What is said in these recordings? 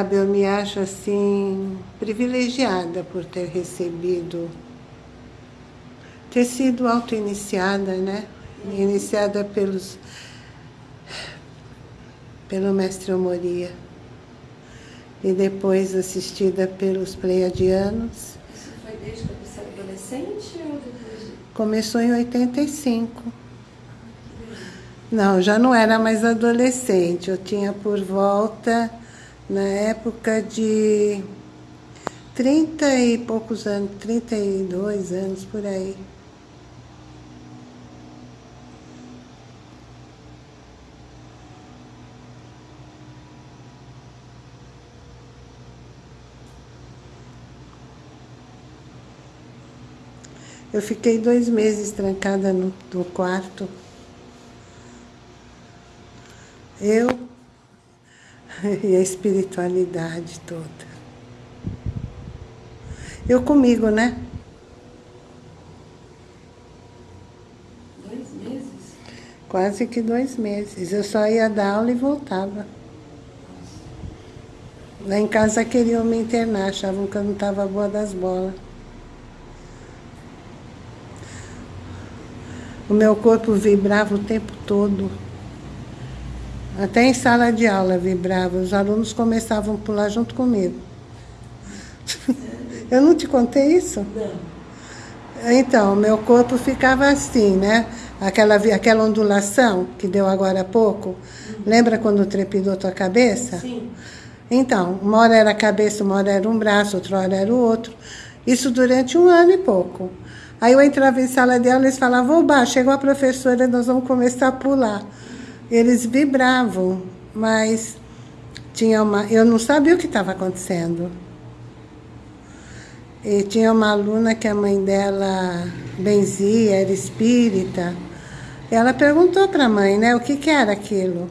Sabe, eu me acho assim privilegiada por ter recebido, ter sido auto-iniciada, né? Iniciada pelos, pelo mestre Omoria e depois assistida pelos pleiadianos. Isso foi desde que você era adolescente ou depois? Começou em 85. Não, já não era mais adolescente. Eu tinha por volta na época de 30 e poucos anos, 32 anos por aí. Eu fiquei dois meses trancada no, no quarto. Eu e a espiritualidade toda. Eu comigo, né? Dois meses? Quase que dois meses. Eu só ia dar aula e voltava. Lá em casa queriam me internar, achavam que eu não estava boa das bolas. O meu corpo vibrava o tempo todo. Até em sala de aula vibrava, os alunos começavam a pular junto comigo. Eu não te contei isso? Não. Então, meu corpo ficava assim, né? Aquela, aquela ondulação que deu agora há pouco. Lembra quando trepidou tua cabeça? Sim. Então, uma hora era a cabeça, uma hora era um braço, outra hora era o outro. Isso durante um ano e pouco. Aí eu entrava em sala de aula e eles falavam, oba, chegou a professora, nós vamos começar a pular eles vibravam, mas tinha uma, eu não sabia o que estava acontecendo. E tinha uma aluna que a mãe dela benzia, era espírita. Ela perguntou para a mãe, né, o que, que era aquilo.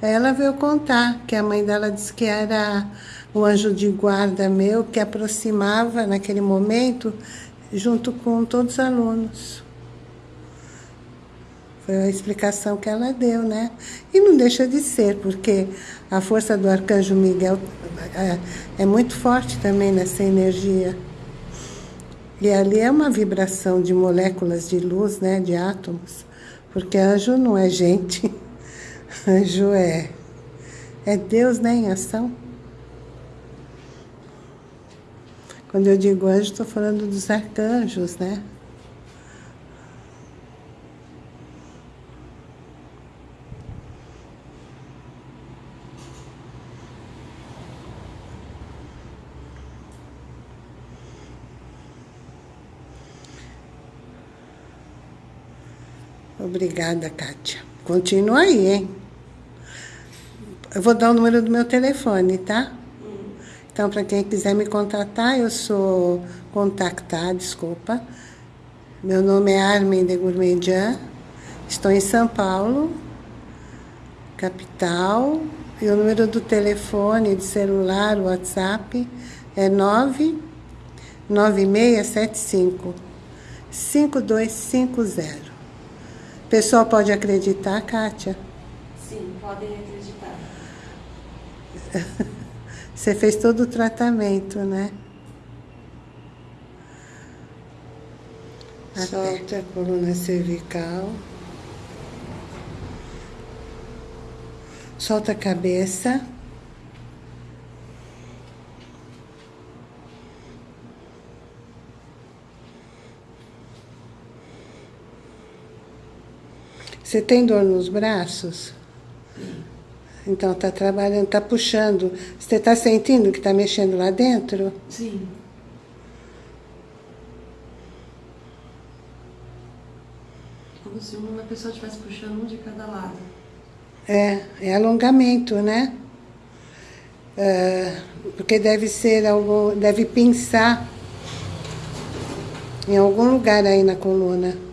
Ela veio contar que a mãe dela disse que era o anjo de guarda meu que aproximava naquele momento junto com todos os alunos. Foi a explicação que ela deu, né? E não deixa de ser, porque a força do arcanjo Miguel é, é muito forte também nessa energia. E ali é uma vibração de moléculas de luz, né, de átomos, porque anjo não é gente, anjo é, é Deus né, em ação. Quando eu digo anjo, estou falando dos arcanjos, né? Obrigada, Kátia. Continua aí, hein? Eu vou dar o número do meu telefone, tá? Então, para quem quiser me contatar, eu sou contactar, desculpa. Meu nome é Armin de Gourmedian. Estou em São Paulo, capital. E o número do telefone de celular, WhatsApp, é 99675 5250. O pessoal pode acreditar, Kátia? Sim, podem acreditar. Você fez todo o tratamento, né? Solta a coluna cervical. Solta a cabeça. Você tem dor nos braços? Então tá trabalhando, tá puxando. Você tá sentindo que tá mexendo lá dentro? Sim. Como se uma pessoa estivesse puxando um de cada lado. É, é alongamento, né? É, porque deve ser algo, deve pinçar em algum lugar aí na coluna.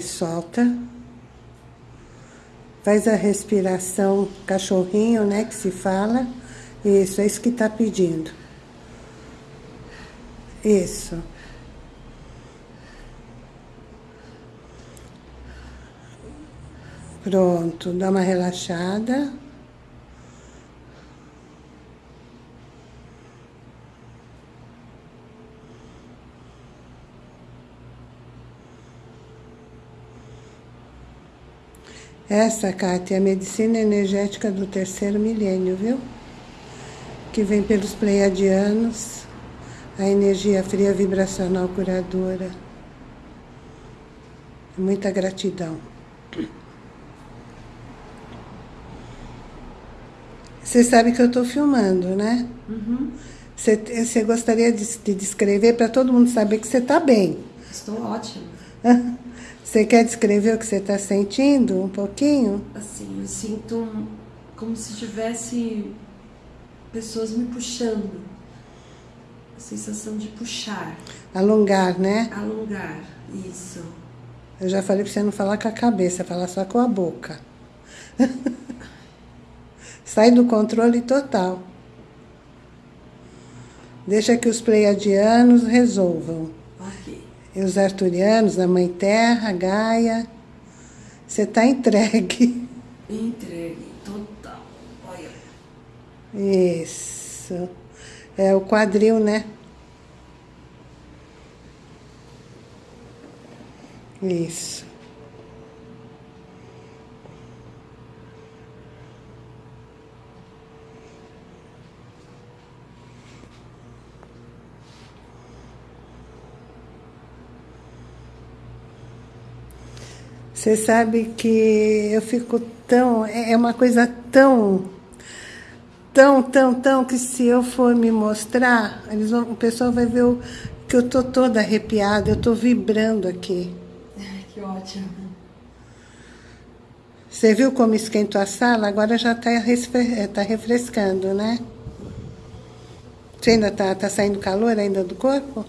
Solta. Faz a respiração cachorrinho, né, que se fala. Isso, é isso que está pedindo. Isso. Pronto, dá uma relaxada. Essa, Kátia, é a medicina energética do terceiro milênio, viu? Que vem pelos pleiadianos, a energia fria vibracional curadora. Muita gratidão. Você sabe que eu estou filmando, né? Uhum. Você, você gostaria de, de descrever para todo mundo saber que você está bem? Estou ótima. Você quer descrever o que você está sentindo um pouquinho? Assim, eu sinto como se tivesse pessoas me puxando. A sensação de puxar, Alongar, né? alongar. Isso. Eu já falei para você não falar com a cabeça, falar só com a boca. Sai do controle total. Deixa que os pleiadianos resolvam. E os arturianos, a Mãe Terra, Gaia. Você está entregue. Entregue, total. Olha. Isso. É o quadril, né? Isso. Você sabe que eu fico tão. É é uma coisa tão. Tão, tão, tão que se eu for me mostrar, eles vão, o pessoal vai ver o, que eu tô toda arrepiada, eu tô vibrando aqui. Que ótimo. Você viu como esquentou a sala? Agora já está tá refrescando, né? Você ainda tá, tá saindo calor ainda do corpo?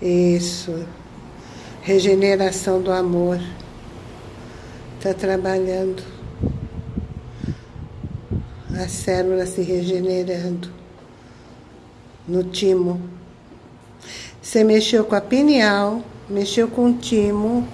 Isso. Regeneração do amor. Está trabalhando. A célula se regenerando. No timo. Você mexeu com a pineal, mexeu com o timo.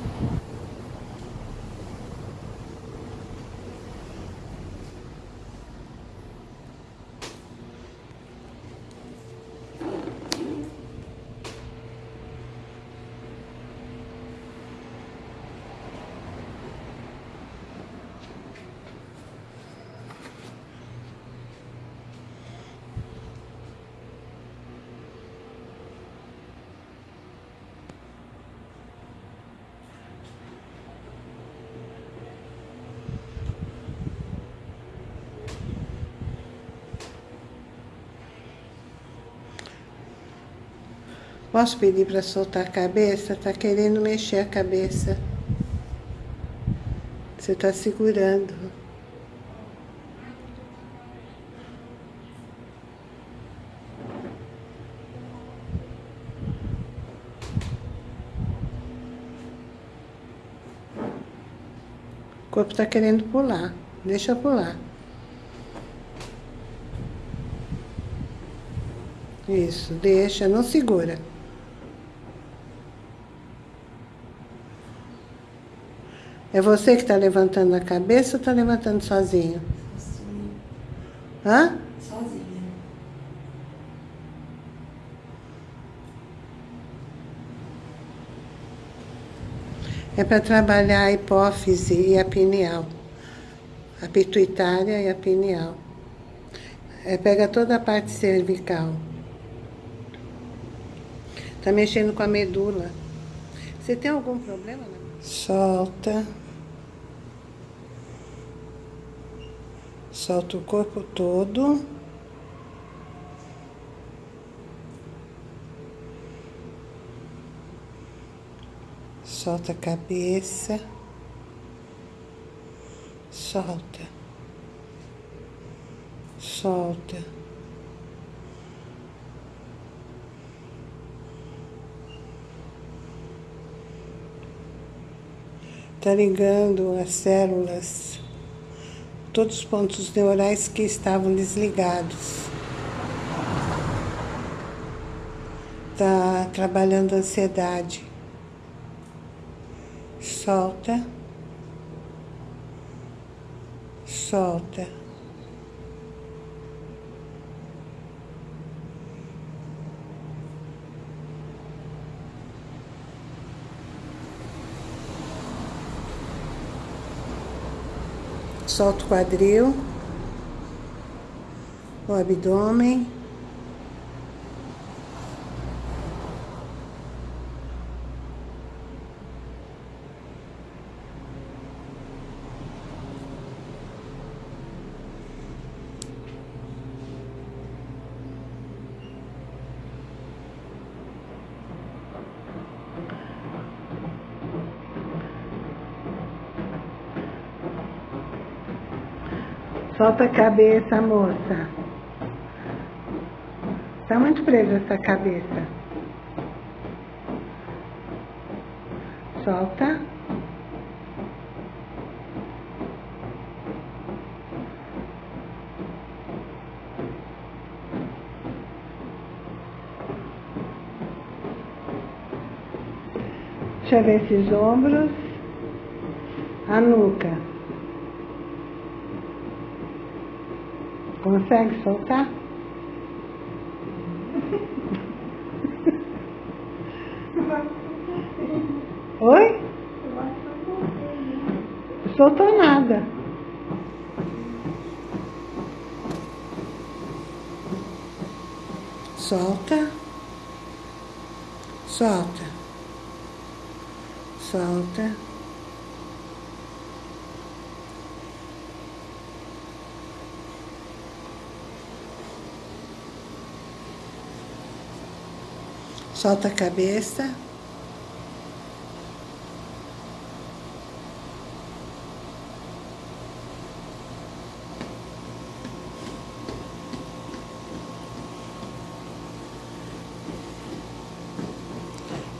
Posso pedir para soltar a cabeça? Está querendo mexer a cabeça. Você está segurando. O corpo está querendo pular. Deixa pular. Isso, deixa, não segura. É você que está levantando a cabeça ou está levantando sozinho? Assim, Hã? sozinha. É para trabalhar a hipófise e a pineal. A pituitária e a pineal. É, pega toda a parte cervical. Está mexendo com a medula. Você tem algum problema? Né? Solta. Solta o corpo todo. Solta a cabeça. Solta. Solta. Está ligando as células, todos os pontos neurais que estavam desligados. Está trabalhando a ansiedade. Solta. Solta. Solta o quadril, o abdômen. Solta a cabeça, moça. Está muito presa essa cabeça. Solta. Deixa eu ver esses ombros. A nuca. Consegue soltar? Oi? Soltou nada. Solta. Solta. Solta a cabeça.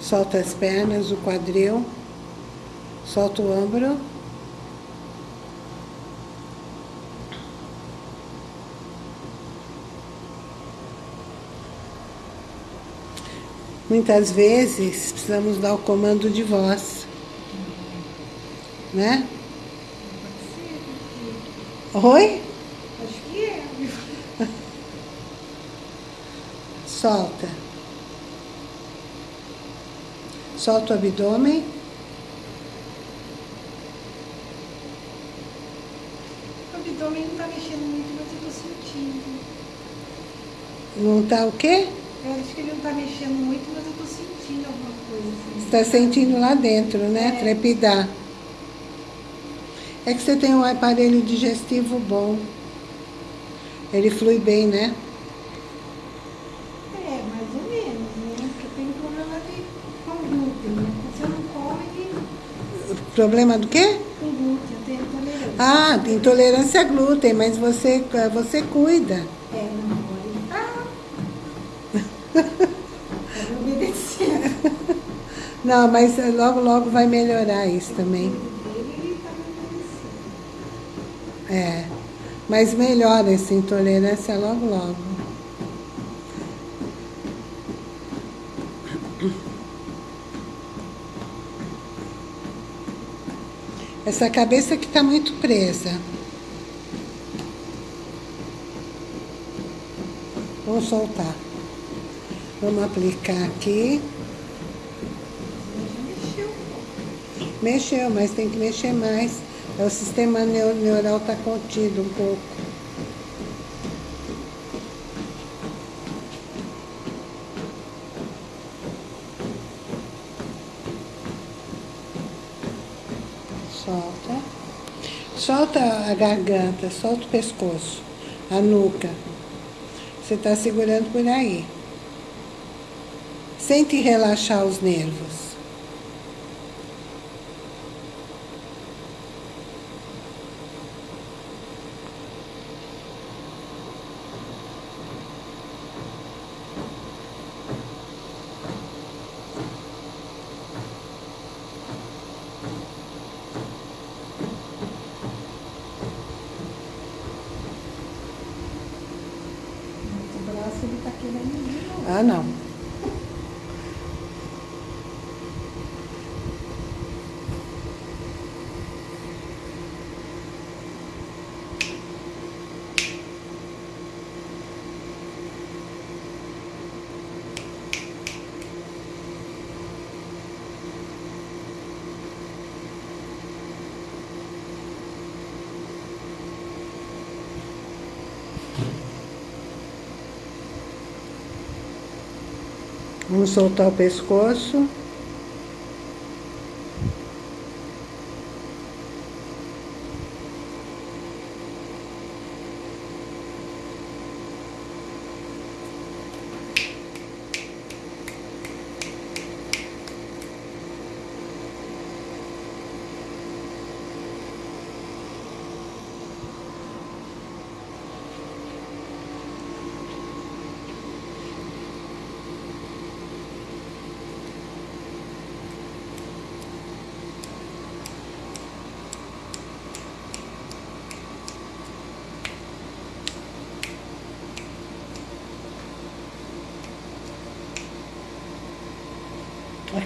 Solta as pernas, o quadril. Solta o ombro. Muitas vezes precisamos dar o comando de voz. Né? Oi? Acho que é. Solta. Solta o abdômen. O abdômen não está mexendo muito, mas eu estou sentindo. Não está o quê? Eu acho que ele não está mexendo muito, mas eu estou sentindo alguma coisa. Assim. Está sentindo lá dentro, né? É. Trepidar. É que você tem um aparelho digestivo bom. Ele flui bem, né? É, mais ou menos, né? Porque eu tenho problema de, com glúten, né? Eu não como, Problema do quê? com glúten, eu tenho intolerância. Ah, intolerância a glúten, mas você, você cuida. É, não pode. Ah! Não, mas logo, logo vai melhorar isso também. É. Mas melhora essa intolerância logo, logo. Essa cabeça que está muito presa. Vamos soltar. Vamos aplicar aqui. Já mexeu um pouco. Mexeu, mas tem que mexer mais. É, O sistema neu- neural está contido um pouco. Solta. Solta a garganta, solta o pescoço, a nuca. Você está segurando por aí. Sente relaxar os nervos. Ah, não. Vamos soltar o pescoço.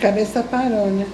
Cabeça parou, né?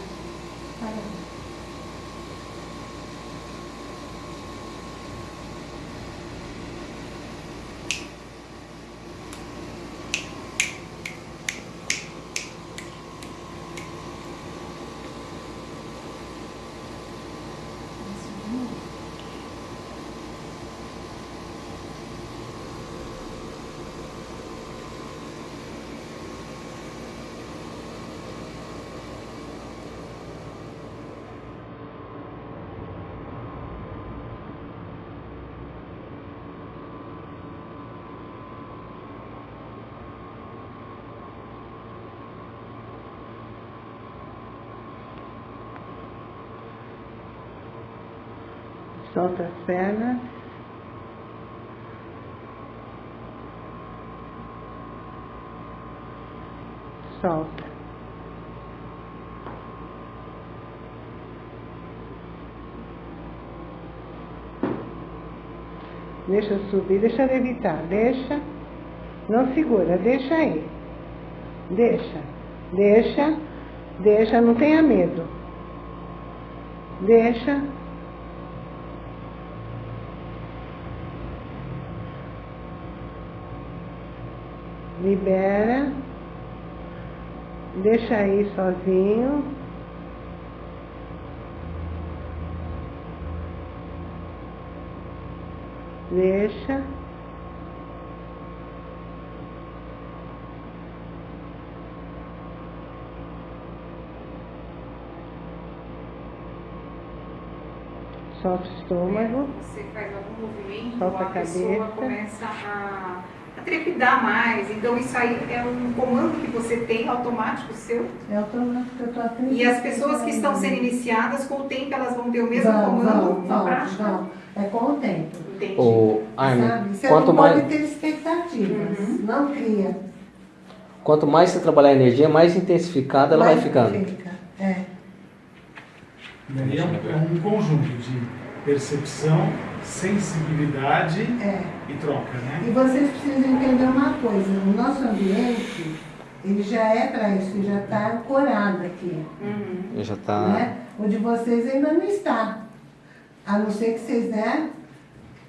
Solta as pernas. Solta. Deixa subir, deixa levitar, deixa. Não segura, deixa aí. Deixa, deixa, deixa, não tenha medo. Deixa. Libera. Deixa aí sozinho. Deixa. Solta o estômago. Você faz algum movimento, Solta a a pessoa cabeça. começa a trepidar mais. Então isso aí é um comando que você tem automático seu. É automático, eu tô atendendo. E as pessoas que estão sendo iniciadas, com o tempo elas vão ter o mesmo Vão, comando vão, na vão, prática. vão. É com o tempo. Entendi. O Armin, Sabe? Você quanto não pode mais, ter expectativas. Uhum. Não cria. quanto mais você trabalhar a energia, mais intensificada ela vai Mas ficando. Fica. É. E aí é um, é um conjunto de percepção, sensibilidade É. e troca, E né? vocês precisam entender uma coisa, o nosso ambiente, ele já é para isso, já está ancorado aqui. Uhum. Já tá. Né? O de vocês ainda não está. A não ser que vocês, né?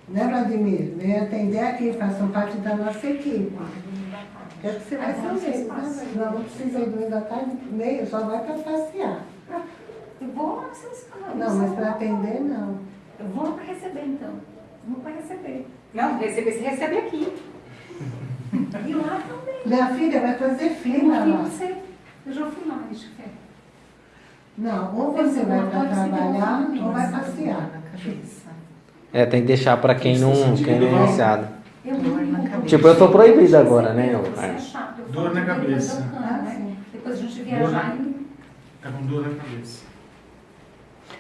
Né, Vladimir? Venham atender aqui, façam parte da nossa equipe. É que você vai? Mas Não, não precisa ir dois da tarde, meio, só vai para passear. Eu vou vocês Não, mas para atender, não. Eu vou lá para receber então. Vou para receber. Não, receber, você recebe aqui. E lá também. Minha filha vai fazer Eu fila não vi lá. você. Eu já fui lá, deixa eu ver. Não, ou você vai para trabalhar ou vai passear. É, tem que deixar pra quem não, quem não é iniciado. Eu Tipo, eu tô proibido agora, né, é eu Dor na cabeça. Ah, né? Depois a gente viajar e Tá com dor na cabeça.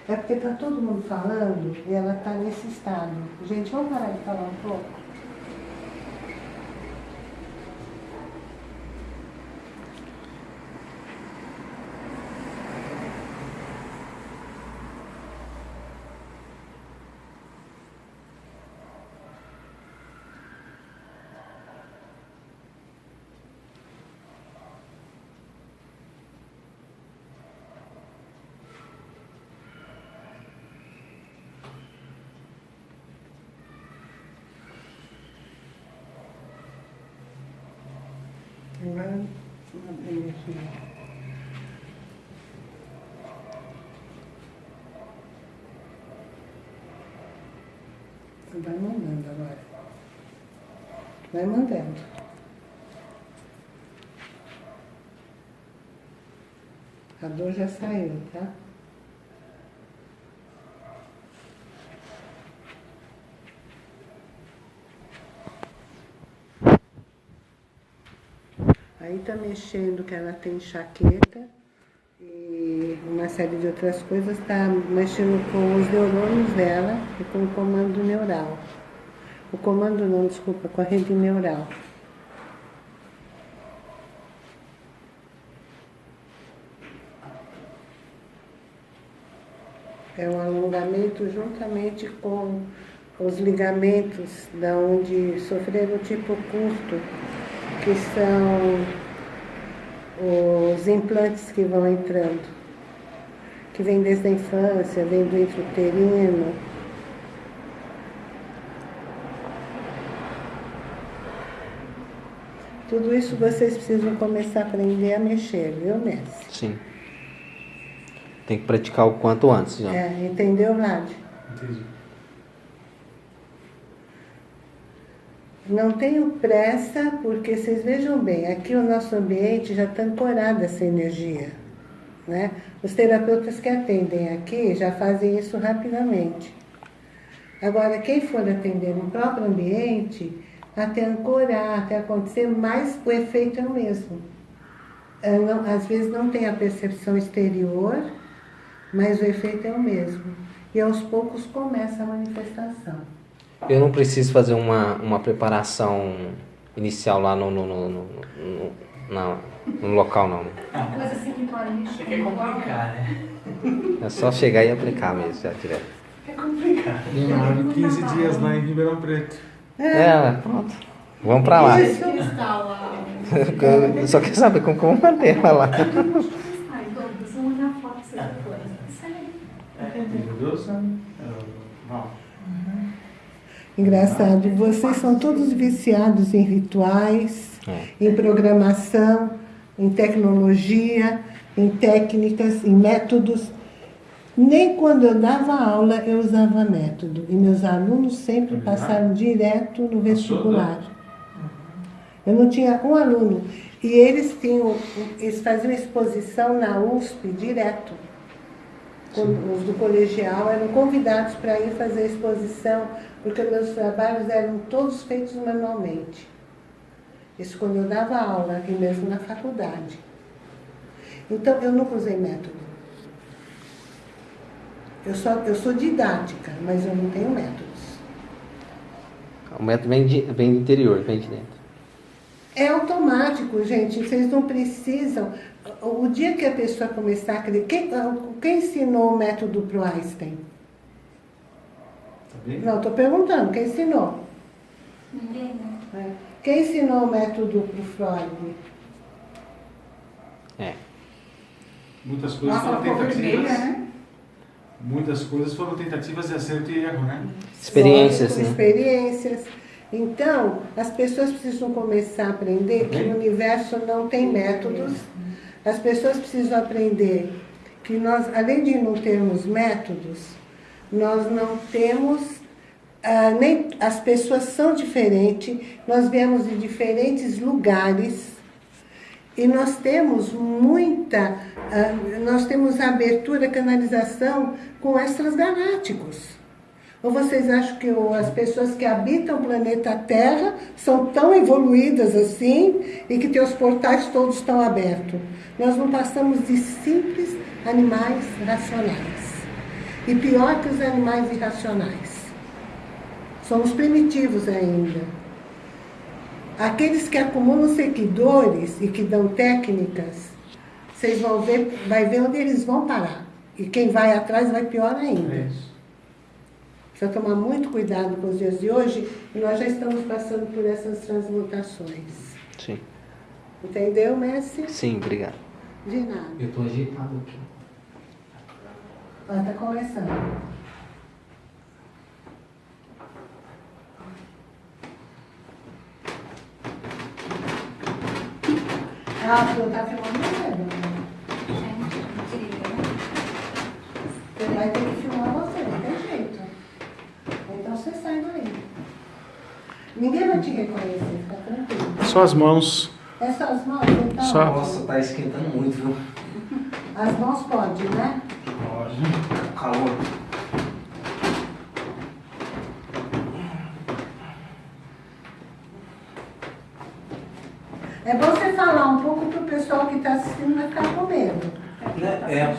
É porque tá todo mundo falando e ela tá nesse estado. Gente, vamos parar de falar um pouco? Vai mandando agora. Vai mandando. A dor já saiu, tá? Aí tá mexendo que ela tem enxaqueca e uma série de outras coisas, tá mexendo com os neurônios dela e com o comando neural. O comando não, desculpa, com a rede neural. É um alongamento juntamente com os ligamentos da onde sofreram tipo curto, que são os implantes que vão entrando, que vem desde a infância, vem do intrauterino. Tudo isso vocês precisam começar a aprender a mexer, viu, mestre? Sim. Tem que praticar o quanto antes já. É, entendeu, Vlad? Entendi. Não tenho pressa, porque vocês vejam bem, aqui o nosso ambiente já está ancorado essa energia. Né? Os terapeutas que atendem aqui já fazem isso rapidamente. Agora, quem for atender no próprio ambiente, até ancorar, até acontecer, mas o efeito é o mesmo. É, não- às vezes não tem a percepção exterior, mas o efeito é o mesmo. E aos poucos começa a manifestação. Eu não preciso fazer uma, uma preparação inicial lá no, no, no, no, no- na- no local, não. né? Coisa assim. Isso aqui é complicar, né? É só chegar e aplicar mesmo, já tiver. É complicado. Demoraram 15 dias lá em Ribeirão Preto. É, pronto. Vamos pra lá. Lá. Eu só quero saber como, como manter ela lá. Ai, Douglas, vamos olhar a foto que você depois. Sério. Meu Deus, né? Não. Engraçado, vocês são todos viciados em rituais, É. em programação, em tecnologia, em técnicas, em métodos. Nem quando eu dava aula eu usava método. E meus alunos sempre passaram direto no vestibular. Eu não tinha um aluno. E eles tinham, eles faziam exposição na USP direto. Os do colegial eram convidados para ir fazer exposição, porque meus trabalhos eram todos feitos manualmente. Isso quando eu dava aula, aqui mesmo na faculdade. Então, eu nunca usei método. Eu, só, eu sou didática, mas eu não tenho métodos. O método vem, de, vem do interior, vem de dentro. É automático, gente. Vocês não precisam. O dia que a pessoa começar a crer. Quem, quem ensinou o método para o Einstein? Bem? Não, estou perguntando. Quem ensinou? Ninguém, né? É. Quem ensinou o método para o Freud? É. Muitas coisas Nossa, foram vermelha, tentativas. né? Muitas coisas foram tentativas de acerto e erro, né? Experiências, né? Experiências. Então, as pessoas precisam começar a aprender que o universo não tem métodos. As pessoas precisam aprender que nós, além de não termos métodos, nós não temos ah, nem as pessoas são diferentes, nós viemos de diferentes lugares e nós temos muita, ah, nós temos abertura, canalização com extras galácticos. Ou vocês acham que as pessoas que habitam o planeta Terra são tão evoluídas assim e que teus portais todos estão abertos? Nós não passamos de simples animais racionais. E pior que os animais irracionais. Somos primitivos ainda. Aqueles que acumulam seguidores e que dão técnicas, vocês vão ver, vai ver onde eles vão parar. E quem vai atrás vai pior ainda. É. Precisa tomar muito cuidado com os dias de hoje e nós já estamos passando por essas transmutações. Sim. Entendeu, Messi? Sim, obrigado. De nada. Eu tô agitado aqui. Ó, tá começando. Ah, tu tá filmando você, né? Gente, incrível, né? Ele vai ter que filmar você, não tem jeito. Então você sai daí. Ninguém vai te reconhecer, fica tranquilo. Só as mãos. É só as mãos, então? Só. Nossa, tá esquentando muito, viu? As mãos pode, né? Pode. Calor. É bom você falar um pouco pro pessoal que está assistindo não ficar com medo. Né? É.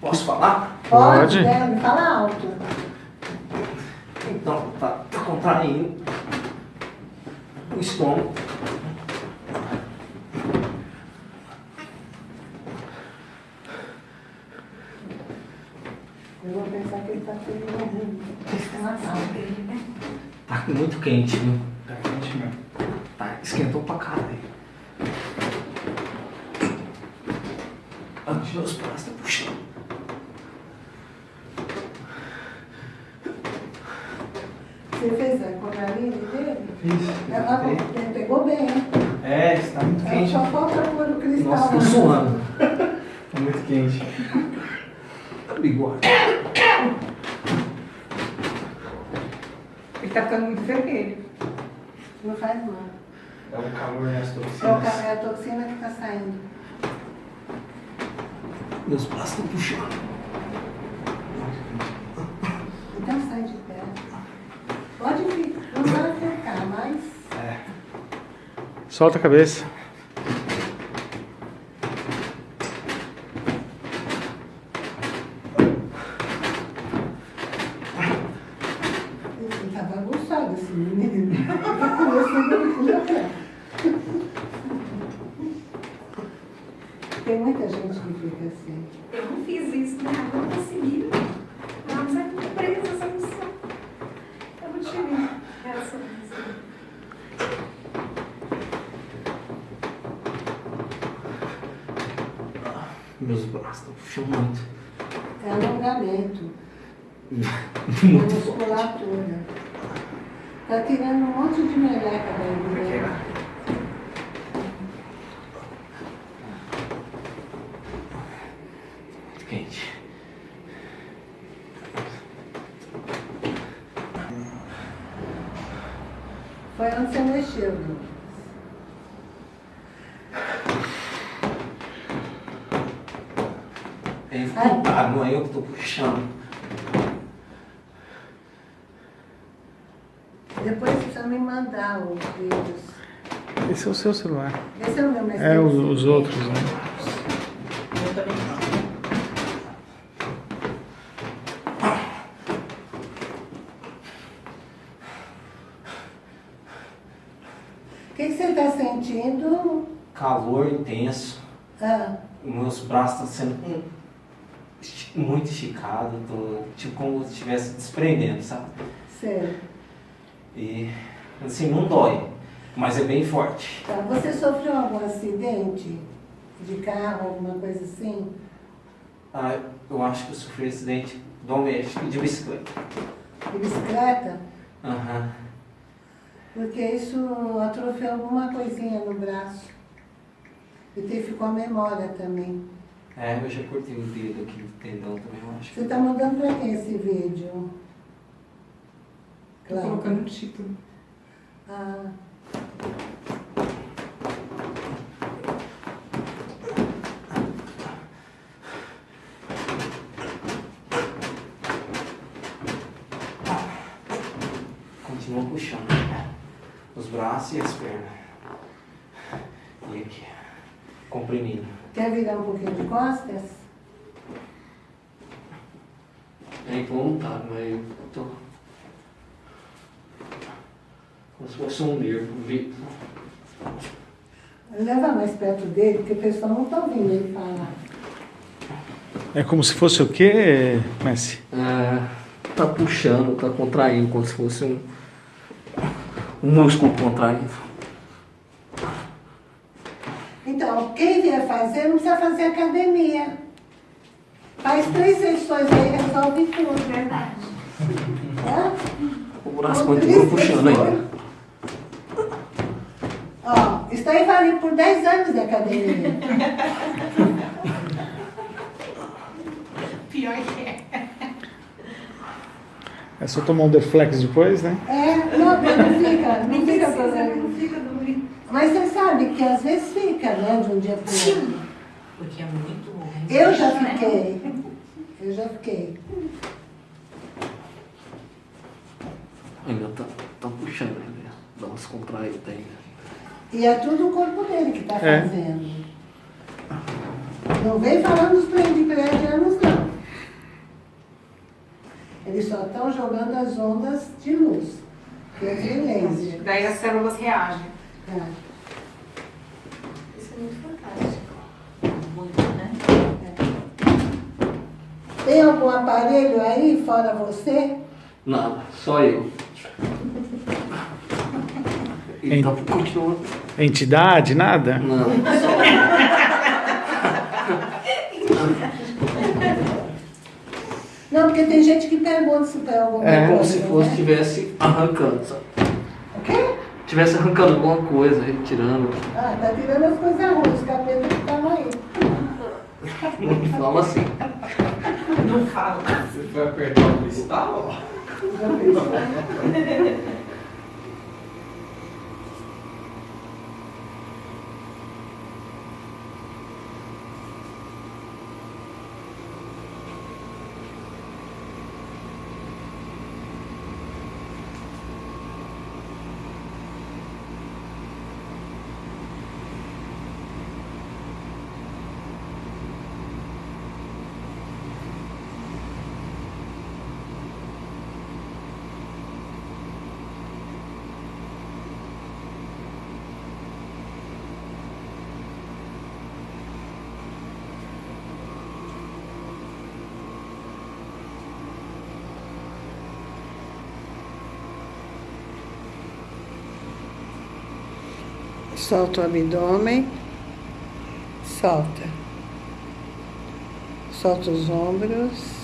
Posso falar? Pode. Deve, fala alto. Então, tá, tá contraindo o estômago. Eu vou pensar que ele está tendo uma calma. Tá muito quente, viu? Tá quente mesmo. Tá, esquentou pra caralho. Ah, meus braços estão puxando. Você fez a coraline dele? Fiz. Ela ele pegou bem, hein? É, está muito Ela quente. só falta pôr o cristal. Nossa, tô lá. suando. Tá muito quente. Bigode. Ele tá ficando muito vermelho. Não faz mal. É o calor e as É, o, toxinas. ca- é a toxina que está saindo. Meus braços estão puxando. Então sai de perto. Pode ficar, não vai ficar, mas Solta a cabeça. ele tá bagunçado esse menino. Tá começando a puxar. Tem muita gente que fica assim. Eu não fiz isso, né? Eu não consegui. Vamos é muito presa essa missão. Eu não tive essa missão. Meus braços estão puxando muito. É alongamento, é Muito forte. musculatura. Tá tirando um monte de meleca daí dentro. Muito quente. Foi onde você mexeu, Douglas. É involuntário, não é eu que tô puxando. Depois precisa me mandar os vídeos. Esse é o seu celular. Esse é o meu mas É, os, os outros, né? Eu também não. O que, que você está sentindo? Calor intenso. Ah, Meus braços estão sendo muito esticados. Tô, tipo como se estivesse desprendendo, sabe? sei. E assim, não dói. Mas é bem forte. Tá. Você sofreu algum acidente de carro, alguma coisa assim? Ah, eu acho que eu sofri um acidente doméstico de bicicleta. De bicicleta? Aham. Porque isso atrofiou alguma coisinha no braço. E te ficou a memória também. É, eu já cortei o dedo aqui do tendão também, eu acho. Você está mandando para quem esse vídeo? Tô Claro. colocando o título. Ah, Continua puxando. Os braços e as pernas. E aqui. Comprimindo. quer virar um pouquinho de costas? É involuntário, mas eu tô. Como se fosse um nervo. vi- Leva mais perto dele, porque o pessoal não está ouvindo ele falar. É como se fosse o quê, Messi? É, tá puxando, tá contraindo, como se fosse um, um músculo contraindo. Então, quem vier fazer, não precisa fazer academia. Faz três sessões aí, resolve tudo. Verdade. Tá? O braço continua puxando sessões. Isso aí vale por 10 anos de academia. Pior que é. É só tomar um Deflex depois, né? É, não, não fica, não fica problema. Não fica doendo. Mas você sabe que às vezes fica, né, de um dia para o outro. Porque é muito bom. Eu já fiquei. Eu já fiquei. Ainda tá, tá puxando ainda. Dá umas contraídas ainda. E é tudo o corpo dele que está É. fazendo. Não vem falando dos pleiadianos, não. Eles só estão jogando as ondas de luz, que é de laser. Daí as células reagem. Tá. Isso é muito fantástico. Muito, né? Tem algum aparelho aí, fora você? Nada, só eu. E tá continuando. Entidade, nada? Não, Não, porque tem gente que pergunta se tem alguma É, coisa. como se fosse né? tivesse arrancando, sabe? O quê? Tivesse arrancando alguma coisa, retirando. Ah, tá tirando as coisas ruins, os capeta que estavam aí. Não fala assim. Não fala. Você foi apertar o cristal? Já pensou? Solta o abdômen. Solta. Solta os ombros.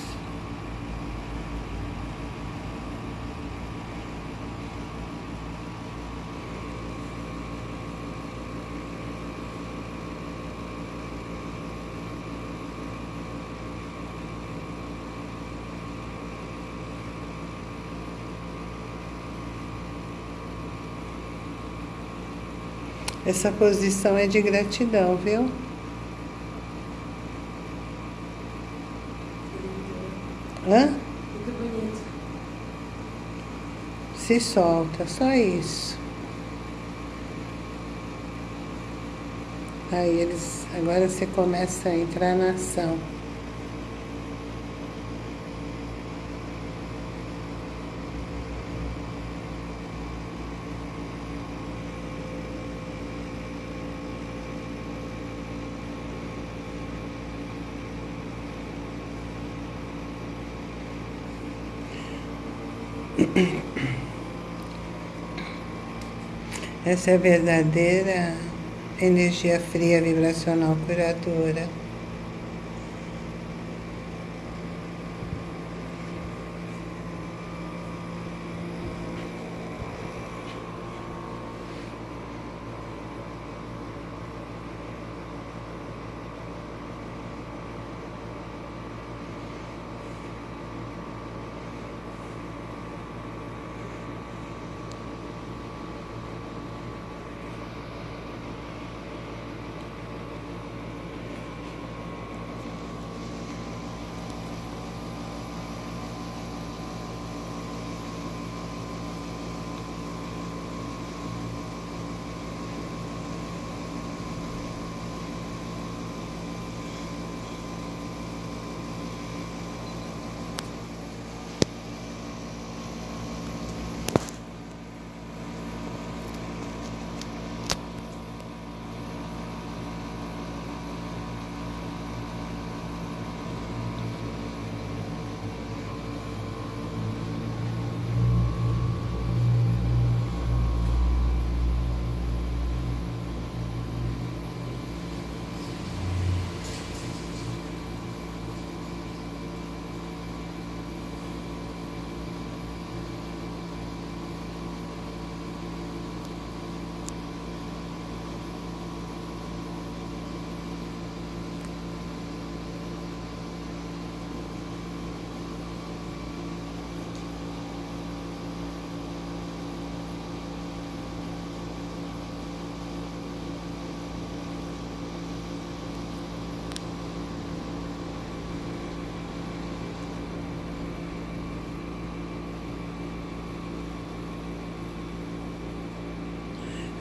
Essa posição é de gratidão, viu? Hã? Se solta, só isso. Aí eles. Agora você começa a entrar na ação. Essa é a verdadeira energia fria vibracional curadora.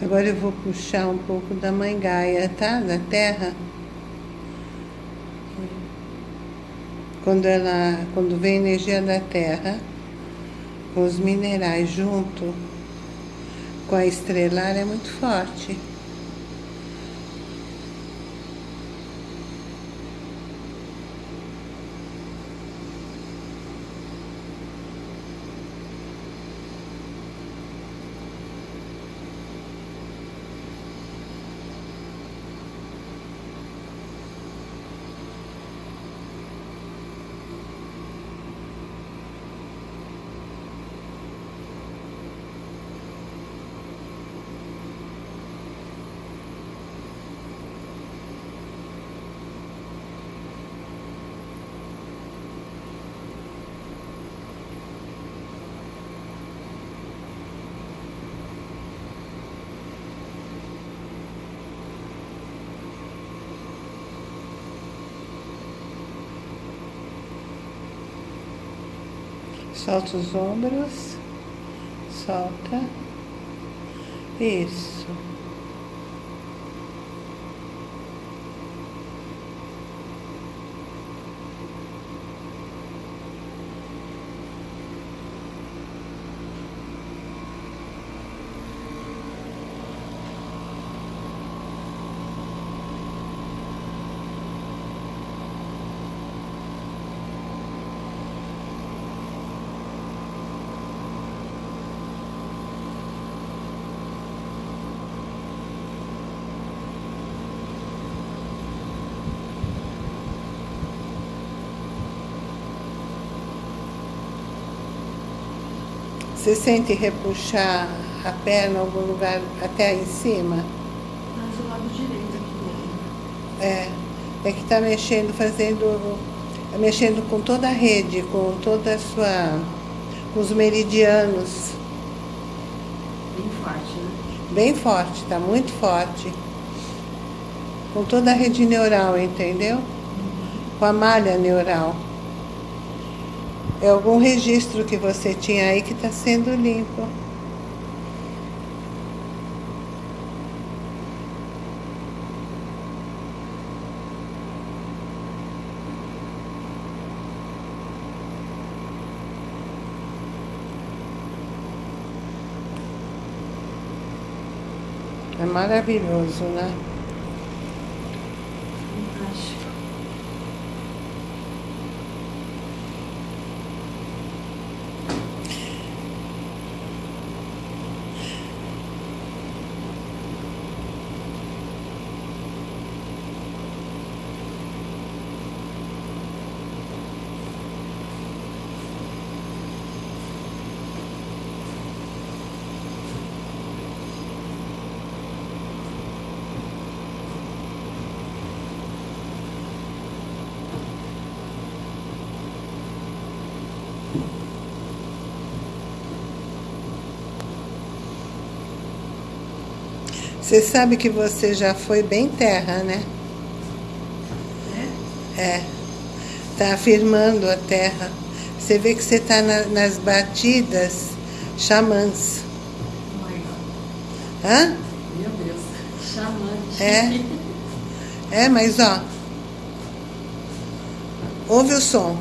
Agora eu vou puxar um pouco da mãe Gaia, tá? Da terra. Quando ela, quando vem a energia da terra, com os minerais junto com a estrelar é muito forte. Solta os ombros. Solta. Isso. Você sente repuxar a perna em algum lugar até aí em cima? Mais o lado direito aqui. É, é que está mexendo, fazendo, mexendo com toda a rede, com toda a sua, com os meridianos, Bem forte, né? bem forte, está muito forte. Com toda a rede neural, entendeu? Com a malha neural. É algum registro que você tinha aí que está sendo limpo. É maravilhoso, né? Fantástico. Você sabe que você já foi bem terra, né? É. Tá afirmando a terra. Você vê que você está nas batidas xamãs. Hã? Meu Deus. Chamante. É. É, mas ó. Ouve o som.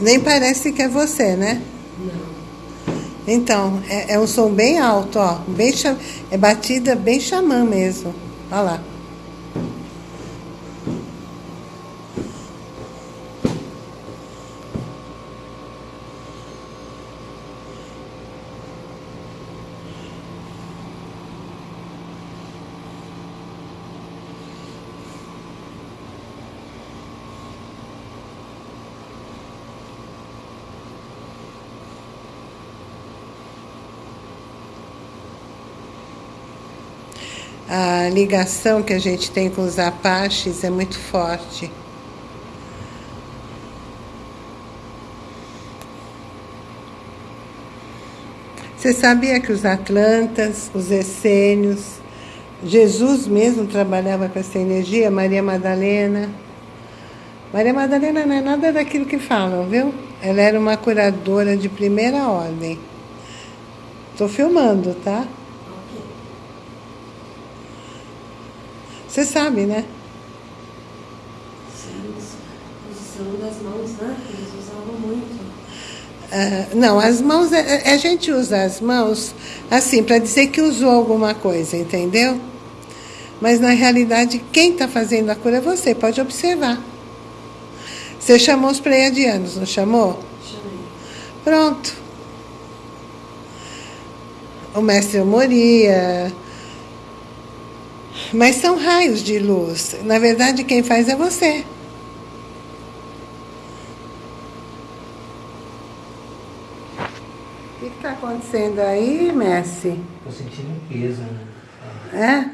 Nem parece que é você, né? Não. Então, é, é um som bem alto, ó. Bem, é batida bem xamã mesmo. Olha lá. A ligação que a gente tem com os Apaches é muito forte. Você sabia que os Atlantas, os essênios, Jesus mesmo trabalhava com essa energia, Maria Madalena. Maria Madalena não é nada daquilo que falam, viu? Ela era uma curadora de primeira ordem. Estou filmando, tá? Você sabe, né? Sim, posição das mãos, né? Eles usavam muito. Ah, não, as mãos, a, a gente usa as mãos assim, para dizer que usou alguma coisa, entendeu? Mas na realidade, quem está fazendo a cura é você, pode observar. Você chamou os pleiadianos, não chamou? Chamei. Pronto. O mestre Moria. Mas são raios de luz. Na verdade, quem faz é você. O que está acontecendo aí, Messi? Tô sentindo um peso. né?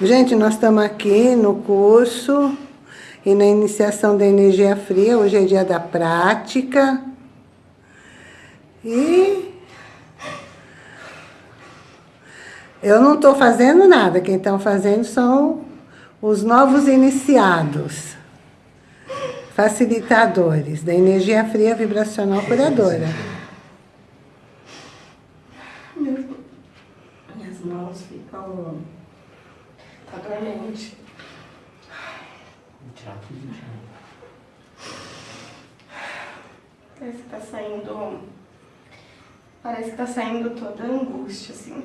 É? Gente, nós estamos aqui no curso e na iniciação da energia fria. Hoje é dia da prática. E eu não estou fazendo nada. Quem estão fazendo são os novos iniciados, facilitadores da energia fria vibracional curadora. Minhas mãos ficam. Tá dormente. Parece que tá saindo. Parece que tá saindo toda a angústia, assim.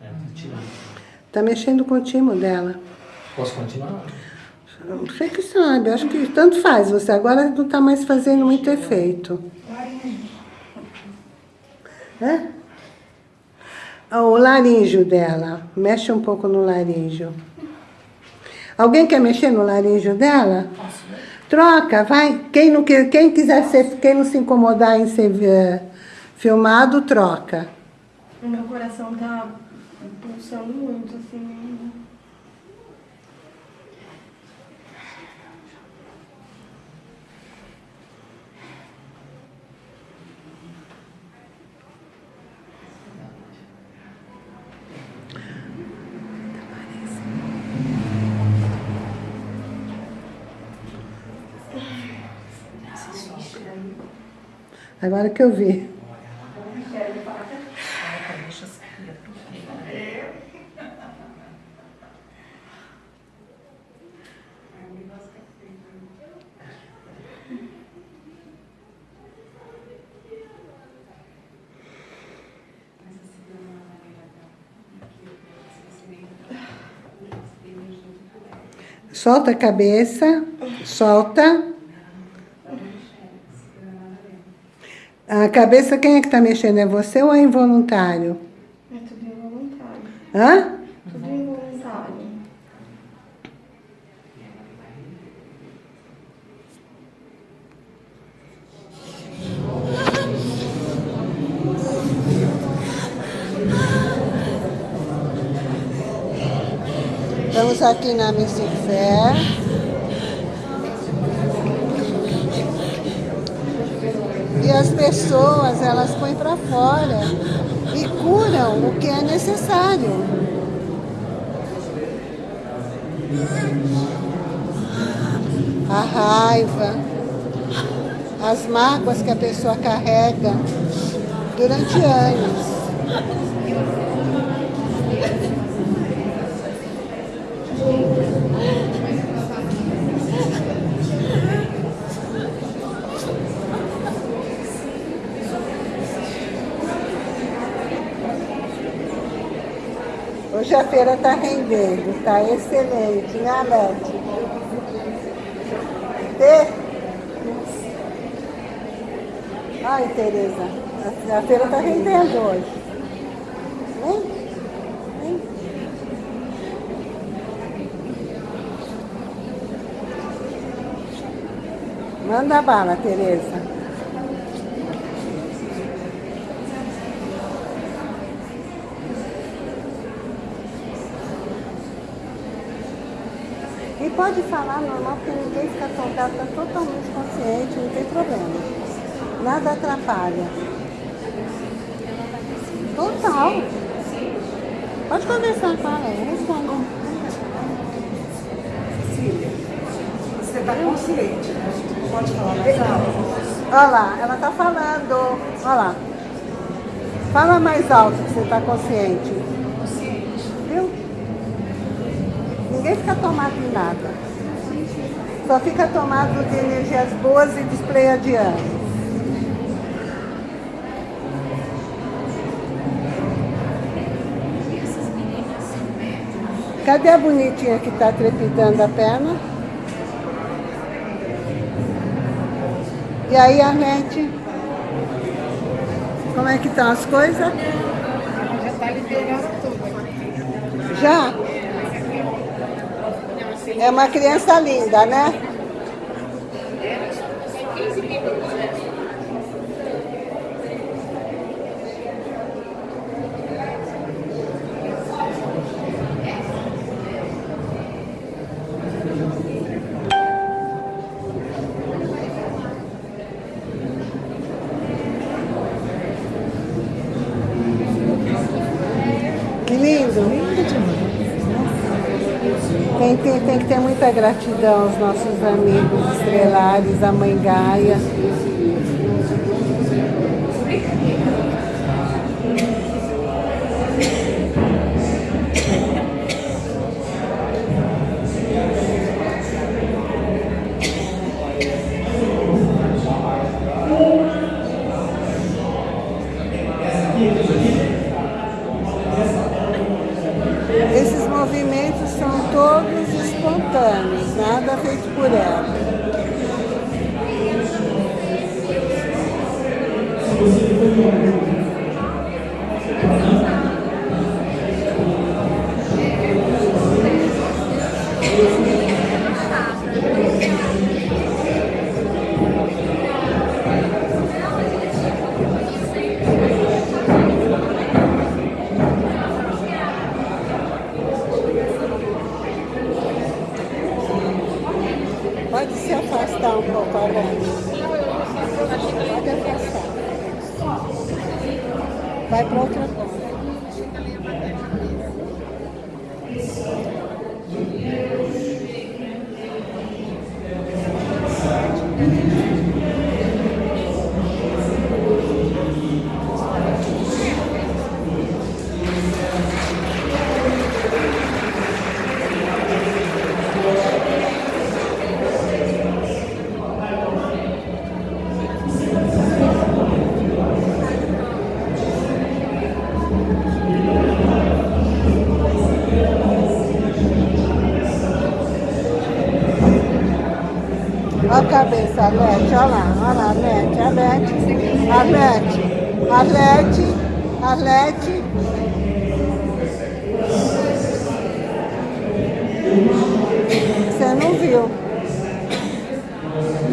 É. Está mexendo com o timo dela. Posso continuar? Você que sabe, acho que tanto faz você. Agora não está mais fazendo muito efeito. É? Ah, O laríngeo dela. Mexe um pouco no laríngeo. Alguém quer mexer no laríngeo dela? Troca, vai. Quem não, quer- quem quiser ser, quem não se incomodar em ser eh, filmado, troca. O meu coração tá pulsando muito, assim. Agora que eu vi. Solta a cabeça, solta. A cabeça, quem é que está mexendo? É você ou é involuntário? É tudo involuntário. Hã? Tudo involuntário. Estamos aqui na Mystic Fair. E as pessoas, elas põem para fora e curam o que é necessário. A raiva, as mágoas que a pessoa carrega durante anos. A feira está rendendo, está excelente, né, Alete? Tê? Ai, Tereza, a, feira está rendendo hoje. Vem, vem. Manda bala, Tereza. Pode falar normal, porque ninguém fica tontado, está totalmente consciente, não tem problema. Nada atrapalha. Total. Pode conversar com ela, eu respondo. Cília, você está consciente, né? Pode falar mais alto? Olha lá, ela tá falando. Olha lá. Fala mais alto que você tá consciente. Consciente. Viu? Ninguém fica tomado de nada. Só fica tomado de energias boas e dos pleiadianos. Cadê a bonitinha que tá trepidando a perna? E aí, Arnete? Como é que estão as coisas? Já está liberando tudo. Já? É uma criança linda, né? Que lindo. Tem, tem, tem que ter muita gratidão aos nossos amigos estrelares, a Mãe Gaia. Nada feito por ela. Cabeça, Arlete, olha lá, olha lá, Arlete, Arlete, Arlete, Arlete, Arlete. Você não viu.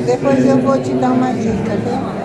Depois eu vou te dar uma dica, viu?